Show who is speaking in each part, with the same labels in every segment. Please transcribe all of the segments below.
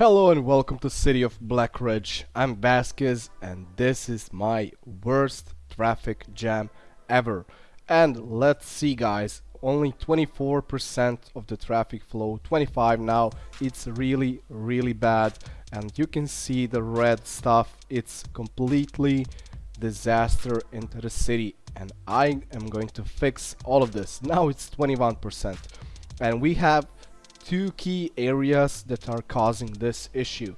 Speaker 1: Hello and welcome to City of Black Ridge. I'm Vasquez and this is my worst traffic jam ever. And let's see guys, only 24% of the traffic flow, 25 now. It's really really bad and you can see the red stuff. It's completely disaster into the city and I am going to fix all of this. Now it's 21% and we have two key areas that are causing this issue.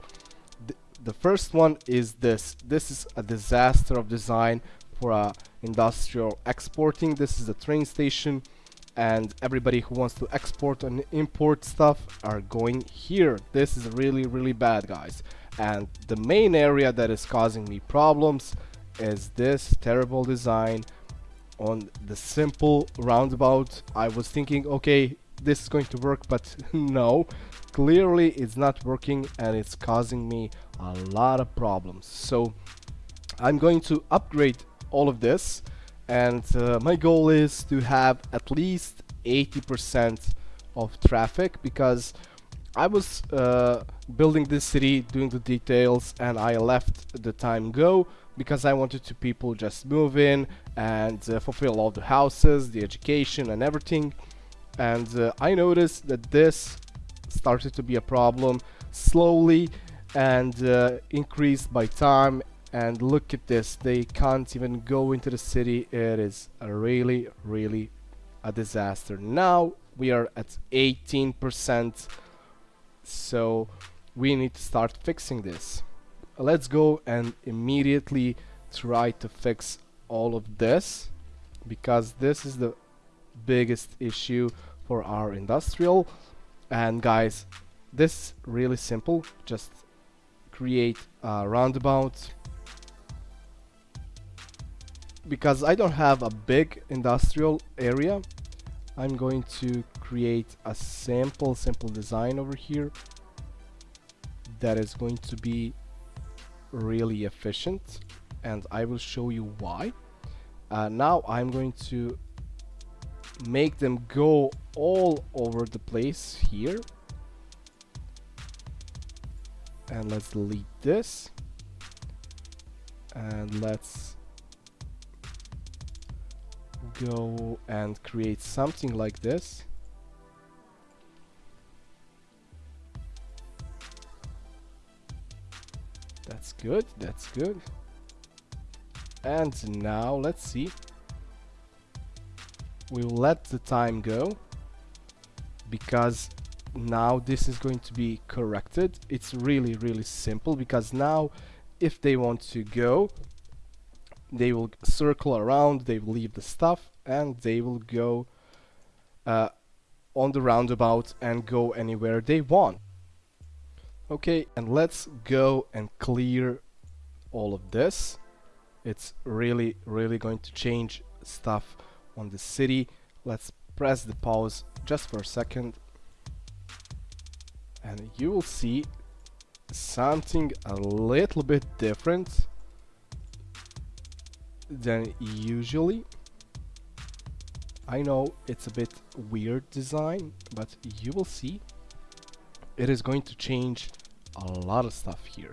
Speaker 1: The, the first one is this. This is a disaster of design for a industrial exporting. This is a train station and everybody who wants to export and import stuff are going here. This is really really bad guys. And the main area that is causing me problems is this terrible design on the simple roundabout. I was thinking okay this is going to work but no. Clearly it's not working and it's causing me a lot of problems. So I'm going to upgrade all of this and uh, my goal is to have at least 80% of traffic because I was uh, building this city doing the details and I left the time go because I wanted to people just move in and uh, fulfill all the houses the education and everything and uh, I noticed that this started to be a problem slowly and uh, increased by time. And look at this they can't even go into the city. It is really really a disaster. Now we are at 18% so we need to start fixing this. Let's go and immediately try to fix all of this because this is the biggest issue for our industrial. And guys this really simple. Just create a roundabout. Because I don't have a big industrial area I'm going to create a simple simple design over here that is going to be really efficient and I will show you why. Uh, now I'm going to make them go all over the place here. And let's delete this. And let's go and create something like this. That's good that's good. And now let's see we'll let the time go because now this is going to be corrected. It's really really simple because now if they want to go they will circle around they will leave the stuff and they will go uh, on the roundabout and go anywhere they want. Okay and let's go and clear all of this. It's really really going to change stuff on the city. Let's press the pause just for a second. And you will see something a little bit different than usually. I know it's a bit weird design but you will see it is going to change a lot of stuff here.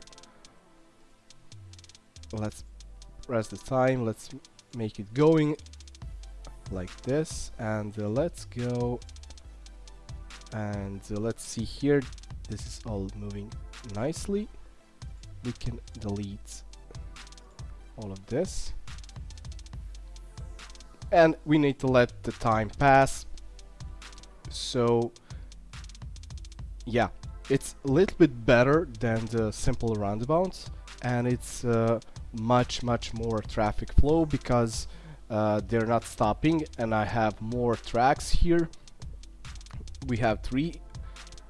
Speaker 1: Let's press the time. Let's make it going like this and uh, let's go and uh, let's see here. This is all moving nicely. We can delete all of this. And we need to let the time pass. So yeah it's a little bit better than the simple roundabouts and it's uh, much much more traffic flow because uh, they're not stopping and I have more tracks here. We have three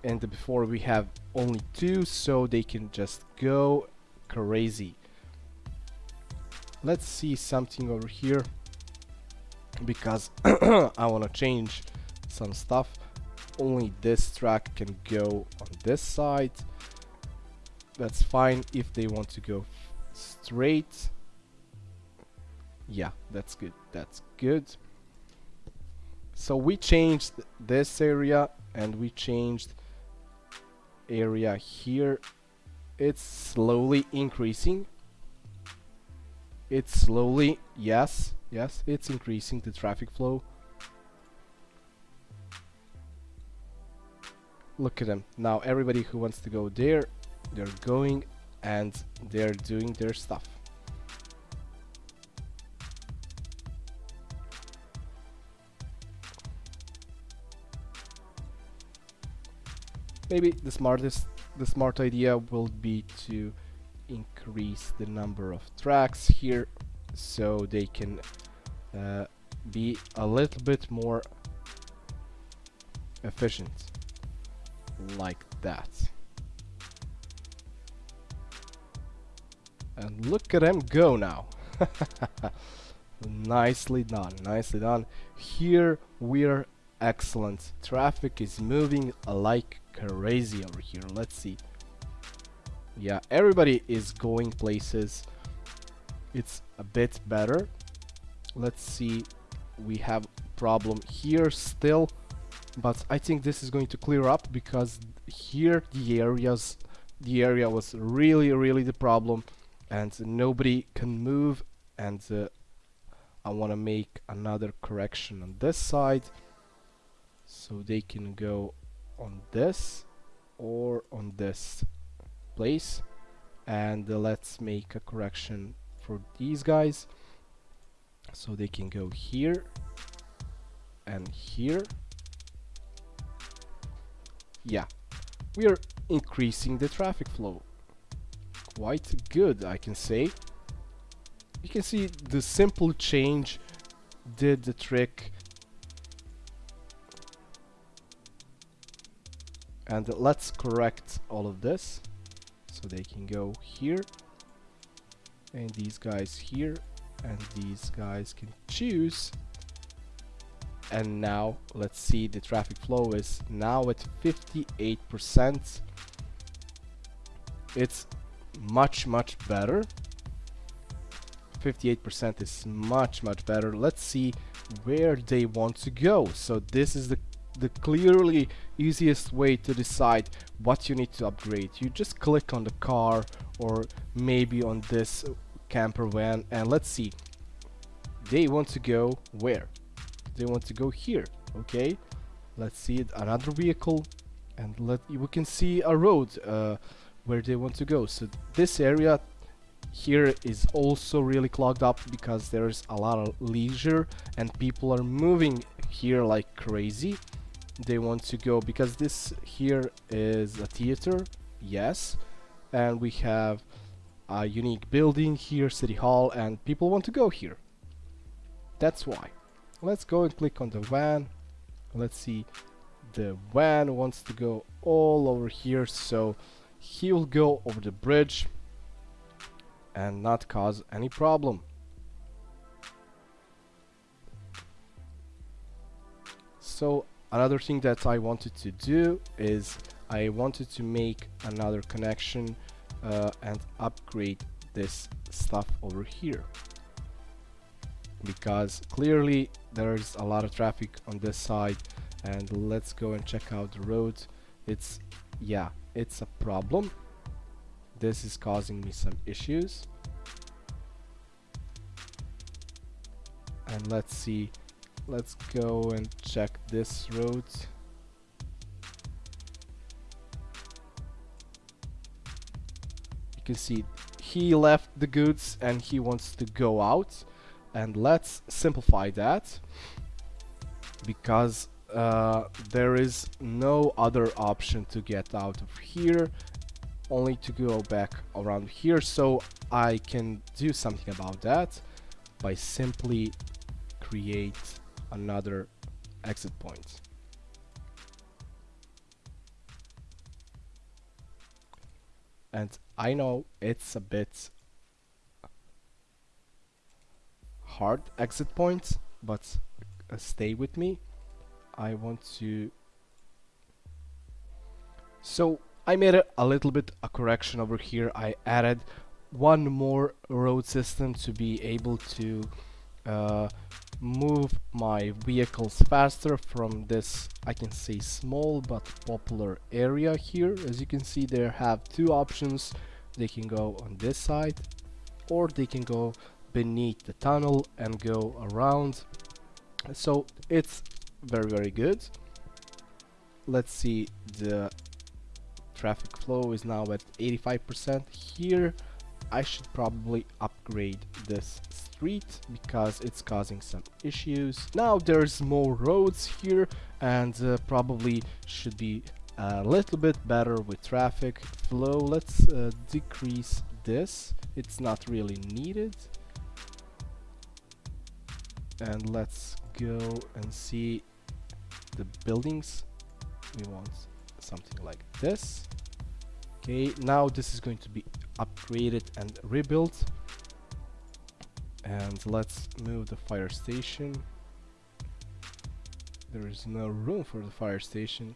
Speaker 1: and before we have only two so they can just go crazy. Let's see something over here because I want to change some stuff. Only this track can go on this side. That's fine if they want to go straight yeah that's good. That's good. So we changed this area and we changed area here. It's slowly increasing. It's slowly yes yes it's increasing the traffic flow. Look at them. Now everybody who wants to go there they're going and they're doing their stuff maybe the smartest the smart idea will be to increase the number of tracks here so they can uh, be a little bit more efficient. Like that. And look at them go now. Nicely done nicely done. Here we're excellent. Traffic is moving like crazy over here. Let's see. Yeah everybody is going places. It's a bit better. Let's see. We have problem here still but I think this is going to clear up because here the areas the area was really really the problem and nobody can move and uh, I want to make another correction on this side so they can go on this or on this place. And uh, let's make a correction for these guys. So they can go here and here. Yeah we are increasing the traffic flow. Quite good I can say. You can see the simple change did the trick and let's correct all of this so they can go here. And these guys here. And these guys can choose. And now let's see the traffic flow is now at 58% it's much much better. 58% is much much better. Let's see where they want to go. So this is the the clearly easiest way to decide what you need to upgrade. You just click on the car or maybe on this camper van and let's see. They want to go where? They want to go here. Okay. Let's see another vehicle and let we can see a road uh, where they want to go. So this area here is also really clogged up because there's a lot of leisure and people are moving here like crazy they want to go because this here is a theater yes and we have a unique building here city hall and people want to go here. That's why. Let's go and click on the van. Let's see. The van wants to go all over here so he will go over the bridge and not cause any problem. So another thing that I wanted to do is I wanted to make another connection uh, and upgrade this stuff over here. Because clearly there's a lot of traffic on this side and let's go and check out the road. It's yeah it's a problem. This is causing me some issues. And let's see let's go and check this route. you can see he left the goods and he wants to go out and let's simplify that because uh, there is no other option to get out of here only to go back around here so I can do something about that by simply create another exit point. And I know it's a bit hard exit point, but uh, stay with me. I want to... So I made a, a little bit a correction over here. I added one more road system to be able to uh, move my vehicles faster from this I can say small but popular area here. As you can see there have two options. They can go on this side or they can go beneath the tunnel and go around. So it's very very good. Let's see the traffic flow is now at 85% here I should probably upgrade this street because it's causing some issues. Now there's more roads here and uh, probably should be a little bit better with traffic flow. Let's uh, decrease this. It's not really needed. And let's go and see the buildings. We want something like this. Okay now this is going to be upgraded and rebuilt. And let's move the fire station. There is no room for the fire station.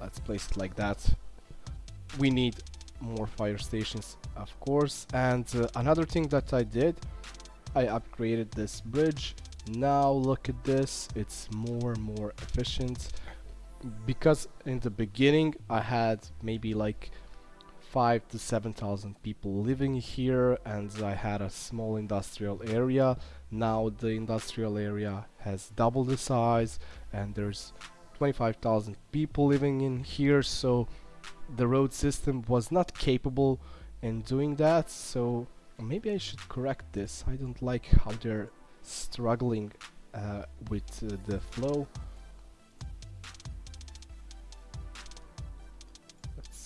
Speaker 1: Let's place it like that. We need more fire stations of course. And uh, another thing that I did I upgraded this bridge. Now look at this it's more and more efficient. Because in the beginning I had maybe like five to seven thousand people living here and I had a small industrial area. Now the industrial area has doubled the size and there's 25,000 people living in here so the road system was not capable in doing that. So maybe I should correct this. I don't like how they're struggling uh, with uh, the flow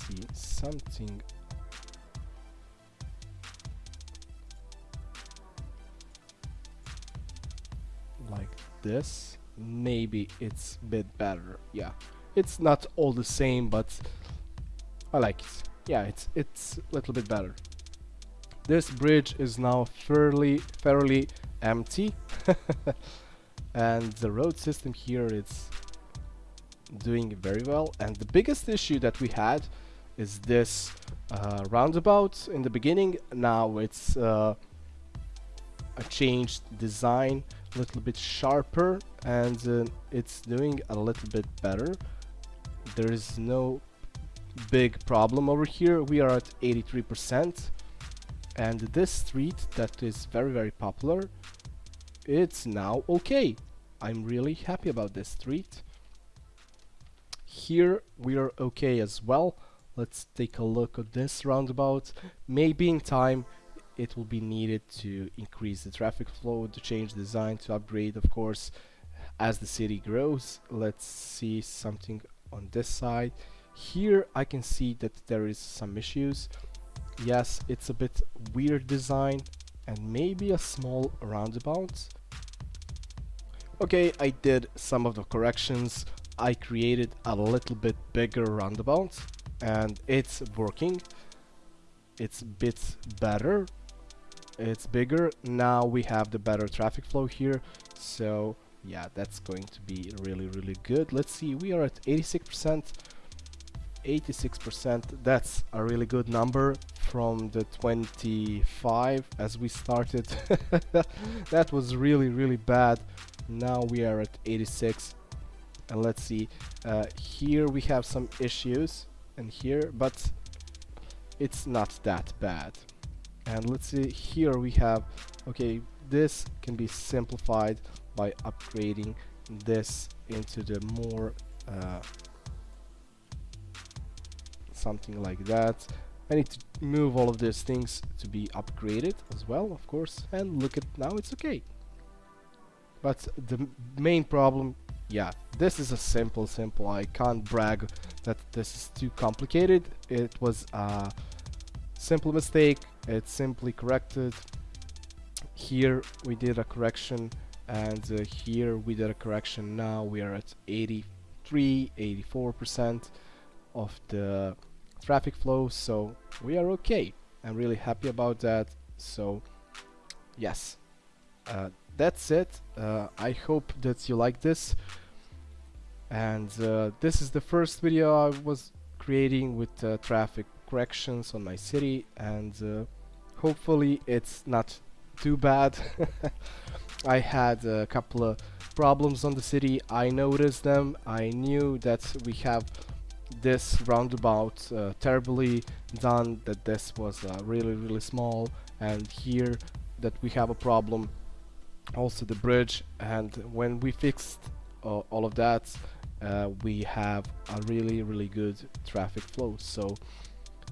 Speaker 1: see something like this. Maybe it's a bit better. Yeah. It's not all the same but I like it. Yeah it's it's a little bit better. This bridge is now fairly fairly empty. And the road system here is doing very well. And the biggest issue that we had is this uh, roundabout. In the beginning now it's uh, a changed design a little bit sharper and uh, it's doing a little bit better. There is no big problem over here. We are at 83% and this street that is very very popular it's now okay. I'm really happy about this street. Here we are okay as well let's take a look at this roundabout. Maybe in time it will be needed to increase the traffic flow to change design to upgrade of course. As the city grows let's see something on this side. Here I can see that there is some issues. Yes it's a bit weird design and maybe a small roundabout. Okay I did some of the corrections. I created a little bit bigger roundabout and it's working. It's a bit better. It's bigger. Now we have the better traffic flow here. So yeah that's going to be really really good. Let's see. We are at 86 percent. 86 percent. That's a really good number from the 25 as we started. That was really really bad. Now we are at 86 and let's see. Uh, here we have some issues and here but it's not that bad. And let's see here we have okay this can be simplified by upgrading this into the more uh, something like that. I need to move all of these things to be upgraded as well of course. And look at now it's okay. But the main problem yeah this is a simple simple I can't brag that this is too complicated. It was a simple mistake. It's simply corrected. Here we did a correction and uh, here we did a correction. Now we are at 83 84 percent of the traffic flow so we are okay. I'm really happy about that. So yes. Uh, that's it. Uh, I hope that you like this and uh, this is the first video I was creating with uh, traffic corrections on my city and uh, hopefully it's not too bad. I had a couple of problems on the city. I noticed them. I knew that we have this roundabout uh, terribly done that this was uh, really really small and here that we have a problem also the bridge and when we fixed uh, all of that uh, we have a really really good traffic flow. So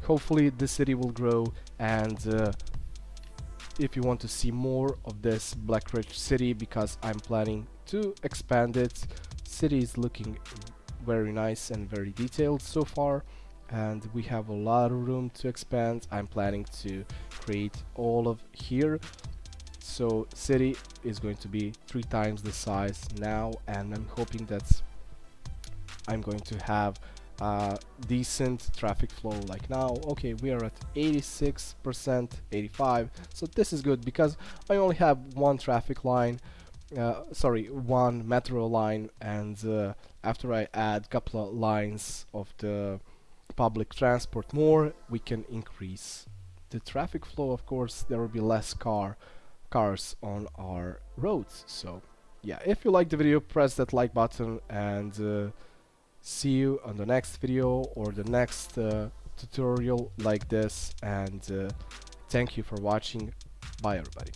Speaker 1: hopefully the city will grow and uh, if you want to see more of this Black Ridge city because I'm planning to expand it. City is looking very nice and very detailed so far and we have a lot of room to expand. I'm planning to create all of here. So city is going to be three times the size now and I'm hoping that I'm going to have uh, decent traffic flow like now. Okay we are at 86 percent 85 so this is good because I only have one traffic line uh, sorry one metro line and uh, after I add couple of lines of the public transport more we can increase the traffic flow. Of course there will be less car cars on our roads. So yeah if you like the video press that like button and uh, see you on the next video or the next uh, tutorial like this and uh, thank you for watching. Bye everybody